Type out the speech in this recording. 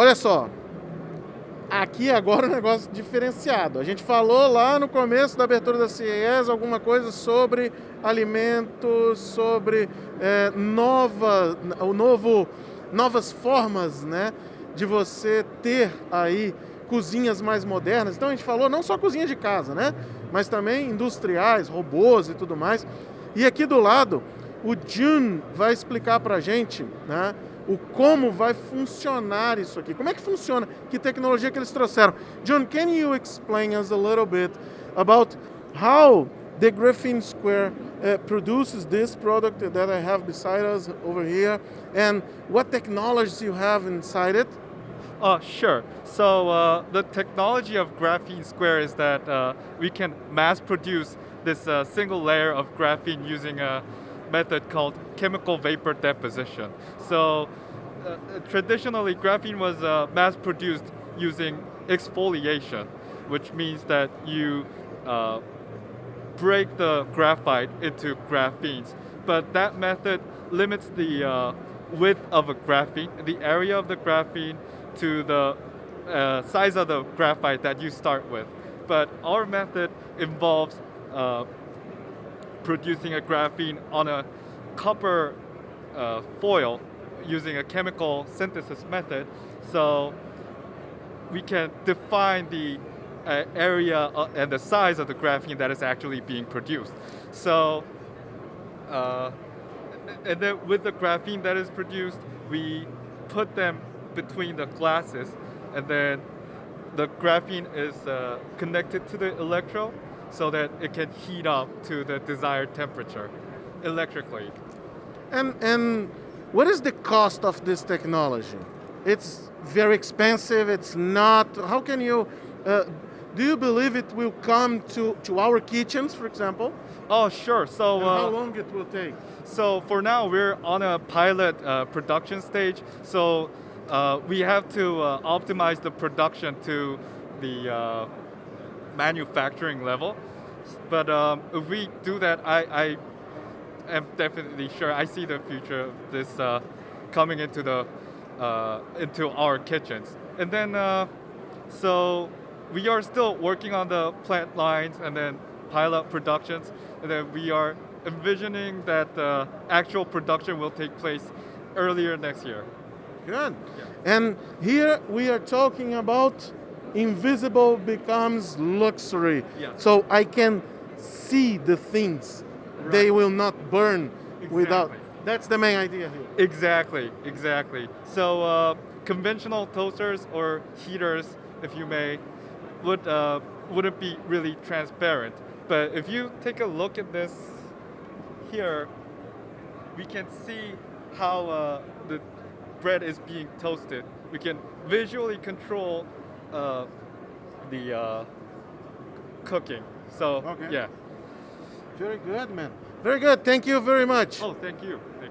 Olha só, aqui agora um negócio diferenciado. A gente falou lá no começo da abertura da CES alguma coisa sobre alimentos, sobre é, nova, o novo, novas formas né, de você ter aí cozinhas mais modernas. Então a gente falou não só cozinha de casa, né? Mas também industriais, robôs e tudo mais. E aqui do lado, o Jun vai explicar para a gente, né? O como vai funcionar isso aqui. Como é que funciona? Que tecnologia que eles trouxeram? John, can you explain us a little bit about how the Graphene Square uh, produces this product that I have beside us over here and what technologies you have inside it? Uh, sure. So uh, the technology of Graphene Square is that uh, we can mass produce this uh, single layer of graphene using a method called chemical vapor deposition. So uh, traditionally, graphene was uh, mass produced using exfoliation, which means that you uh, break the graphite into graphenes. But that method limits the uh, width of a graphene, the area of the graphene, to the uh, size of the graphite that you start with. But our method involves uh, producing a graphene on a copper uh, foil using a chemical synthesis method. So we can define the uh, area uh, and the size of the graphene that is actually being produced. So, uh, and then with the graphene that is produced, we put them between the glasses, and then the graphene is uh, connected to the electrode, so that it can heat up to the desired temperature electrically. And, and what is the cost of this technology? It's very expensive, it's not, how can you, uh, do you believe it will come to, to our kitchens, for example? Oh, sure. So uh, how long it will take? So for now, we're on a pilot uh, production stage. So uh, we have to uh, optimize the production to the uh, manufacturing level. But um, if we do that, I, I, am definitely sure I see the future of this uh, coming into the uh, into our kitchens. And then, uh, so we are still working on the plant lines and then pilot productions, and then we are envisioning that the actual production will take place earlier next year. Good. Yeah. And here we are talking about invisible becomes luxury. Yeah. So I can see the things. Right. They will not burn exactly. without. That's the main idea here. Exactly, exactly. So uh, conventional toasters or heaters, if you may, would uh, wouldn't be really transparent. But if you take a look at this here, we can see how uh, the bread is being toasted. We can visually control uh, the uh, cooking. So okay. yeah. Very good, man. Very good. Thank you very much. Oh, thank you. Thank